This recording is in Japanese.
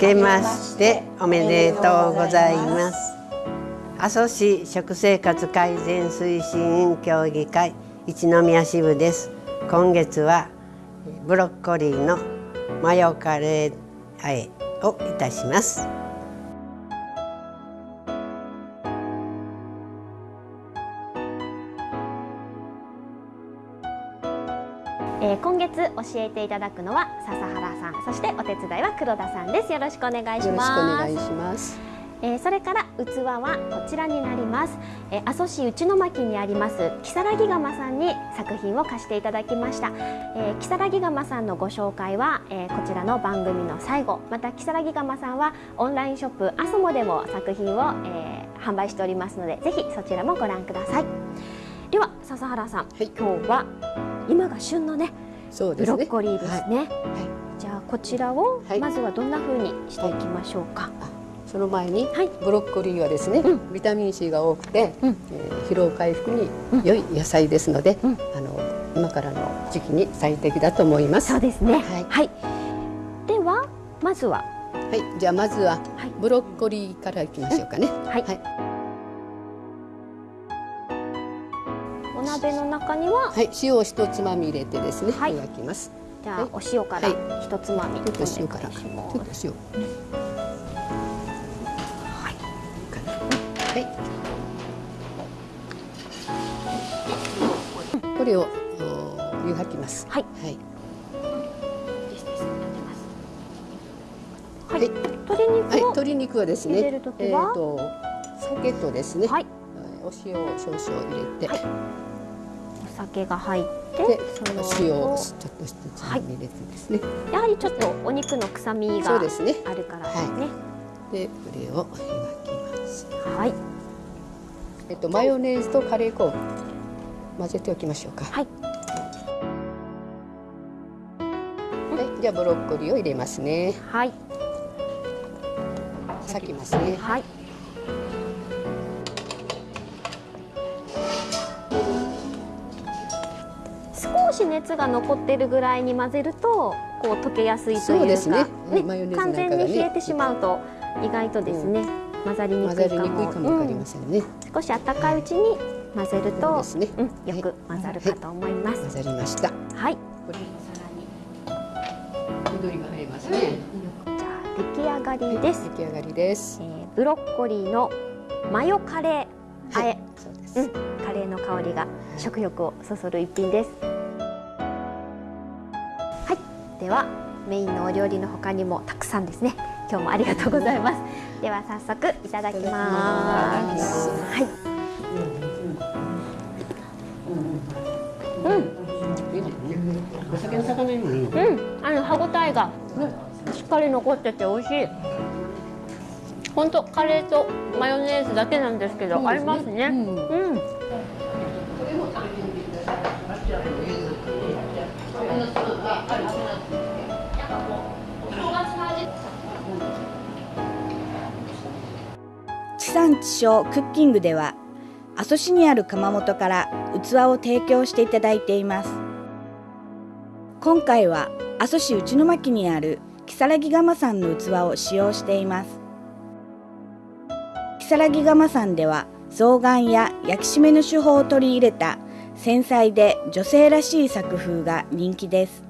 けましておめでとうございます。阿蘇市食生活改善推進協議会一宮支部です。今月はブロッコリーのマヨカレーあえをいたします。えー、今月教えていただくのは笹原さんそしてお手伝いは黒田さんです。よろしくお願いします。よろしくお願いします。えー、それから器はこちらになります、えー、阿蘇市内巻にあります木更木窯さんに作品を貸していただきました、えー、木更木窯さんのご紹介は、えー、こちらの番組の最後。また木更木窯さんはオンラインショップアソモでも作品を、えー、販売しておりますのでぜひそちらもご覧ください。では笹原さん、はい、今日は今が旬のねね。ブロッコリーですね、はい、じゃあこちらをまずはどんな風にしていきましょうか、その前に、ブロッコリーはですね、うん、ビタミン C が多くて、うん、えー、疲労回復に良い野菜ですので、うん、あの今からの時期に最適だと思います。そうですね。はい。はい、ではまずは。はい、じゃあまずはブロッコリーからいきましょうかね。はい、はい。お鍋の中には、はい、塩を一つまみ入れてですね、はい、きます。じゃあ、お塩から一つまみ、ちょっと塩から、ちょっと塩。はい。これを湯がきます。はい、はい。はい、鶏肉はい、鶏肉はですね。えっ、ー、と酒とですね。はい、お塩を少々入れて、はい、お酒が入って、そ塩をちょっと一つ入れてですね、はい。やはりちょっとお肉の臭みがあるからですね。すねはい、でこれを湯がきます。はい。えっとマヨネーズとカレー粉を混ぜておきましょうか。はい。はい、じゃあブロッコリーを入れますね。はい。裂きますね。はい。し熱が残っているぐらいに混ぜるとこう溶けやすいというか、ね。ね、完全に冷えてしまうと意外とですね、うん。混ざりにくいかも。わかりませんね、うん、少し温かいうちに混ぜると、ね。うん、よく混ざるかと思います、混ざりました。はい。これもさらに緑が入りますね、じゃあ出来上がりです、出来上がりです、えー、ブロッコリーのマヨカレー。あえ、そうです、うん、カレーの香りが食欲をそそる一品ですはいではメインのお料理の他にもたくさんですね。今日もありがとうございます。では早速いただきます。はいうんお酒の魚にもいいうん。あの歯ごたえがしっかり残ってて美味しい。本当カレーとマヨネーズだけなんですけど、合いますね。うん。産地消クッキングでは阿蘇市にある窯元から器を提供していただいています。今回は阿蘇市内巻にある木更木窯さんの器を使用しています。木更木窯さんでは象眼や焼き締めの手法を取り入れた繊細で女性らしい作風が人気です。